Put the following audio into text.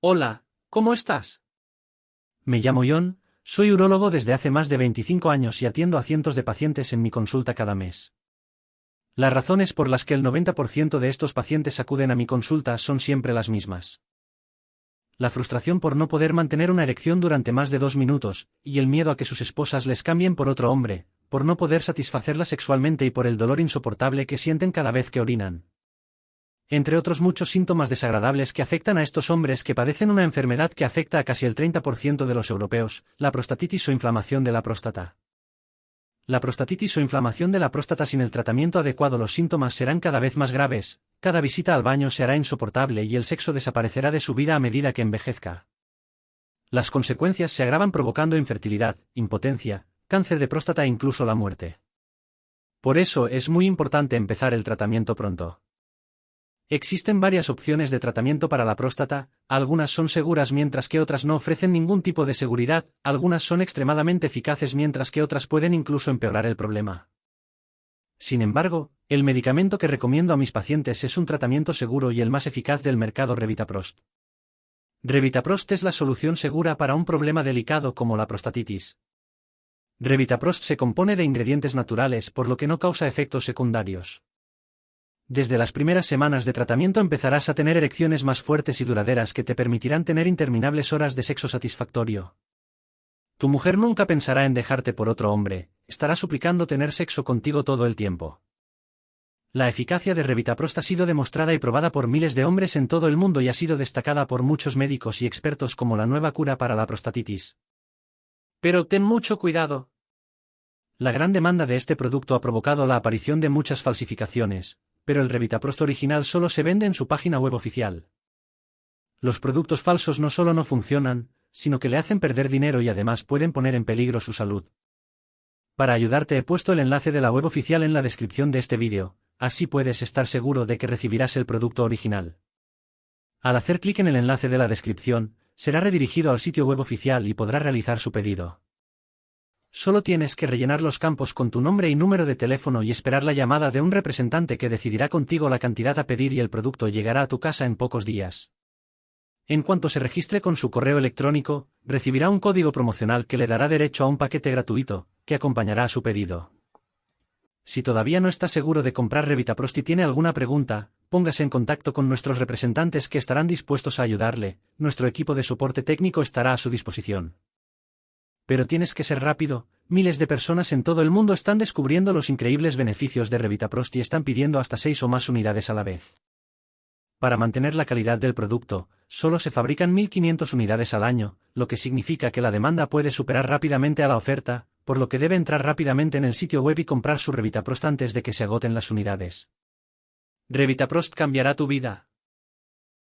Hola, ¿cómo estás? Me llamo John, soy urólogo desde hace más de 25 años y atiendo a cientos de pacientes en mi consulta cada mes. Las razones por las que el 90% de estos pacientes acuden a mi consulta son siempre las mismas. La frustración por no poder mantener una erección durante más de dos minutos, y el miedo a que sus esposas les cambien por otro hombre, por no poder satisfacerla sexualmente y por el dolor insoportable que sienten cada vez que orinan entre otros muchos síntomas desagradables que afectan a estos hombres que padecen una enfermedad que afecta a casi el 30% de los europeos, la prostatitis o inflamación de la próstata. La prostatitis o inflamación de la próstata sin el tratamiento adecuado los síntomas serán cada vez más graves, cada visita al baño se hará insoportable y el sexo desaparecerá de su vida a medida que envejezca. Las consecuencias se agravan provocando infertilidad, impotencia, cáncer de próstata e incluso la muerte. Por eso es muy importante empezar el tratamiento pronto. Existen varias opciones de tratamiento para la próstata, algunas son seguras mientras que otras no ofrecen ningún tipo de seguridad, algunas son extremadamente eficaces mientras que otras pueden incluso empeorar el problema. Sin embargo, el medicamento que recomiendo a mis pacientes es un tratamiento seguro y el más eficaz del mercado Revitaprost. Revitaprost es la solución segura para un problema delicado como la prostatitis. Revitaprost se compone de ingredientes naturales por lo que no causa efectos secundarios. Desde las primeras semanas de tratamiento empezarás a tener erecciones más fuertes y duraderas que te permitirán tener interminables horas de sexo satisfactorio. Tu mujer nunca pensará en dejarte por otro hombre, estará suplicando tener sexo contigo todo el tiempo. La eficacia de Revitaprost ha sido demostrada y probada por miles de hombres en todo el mundo y ha sido destacada por muchos médicos y expertos como la nueva cura para la prostatitis. Pero ten mucho cuidado. La gran demanda de este producto ha provocado la aparición de muchas falsificaciones, pero el Revitaprost original solo se vende en su página web oficial. Los productos falsos no solo no funcionan, sino que le hacen perder dinero y además pueden poner en peligro su salud. Para ayudarte he puesto el enlace de la web oficial en la descripción de este vídeo, así puedes estar seguro de que recibirás el producto original. Al hacer clic en el enlace de la descripción, será redirigido al sitio web oficial y podrá realizar su pedido. Solo tienes que rellenar los campos con tu nombre y número de teléfono y esperar la llamada de un representante que decidirá contigo la cantidad a pedir y el producto llegará a tu casa en pocos días. En cuanto se registre con su correo electrónico, recibirá un código promocional que le dará derecho a un paquete gratuito, que acompañará a su pedido. Si todavía no está seguro de comprar Revitaprost y tiene alguna pregunta, póngase en contacto con nuestros representantes que estarán dispuestos a ayudarle, nuestro equipo de soporte técnico estará a su disposición. Pero tienes que ser rápido, miles de personas en todo el mundo están descubriendo los increíbles beneficios de Revitaprost y están pidiendo hasta 6 o más unidades a la vez. Para mantener la calidad del producto, solo se fabrican 1.500 unidades al año, lo que significa que la demanda puede superar rápidamente a la oferta, por lo que debe entrar rápidamente en el sitio web y comprar su Revitaprost antes de que se agoten las unidades. Revitaprost cambiará tu vida.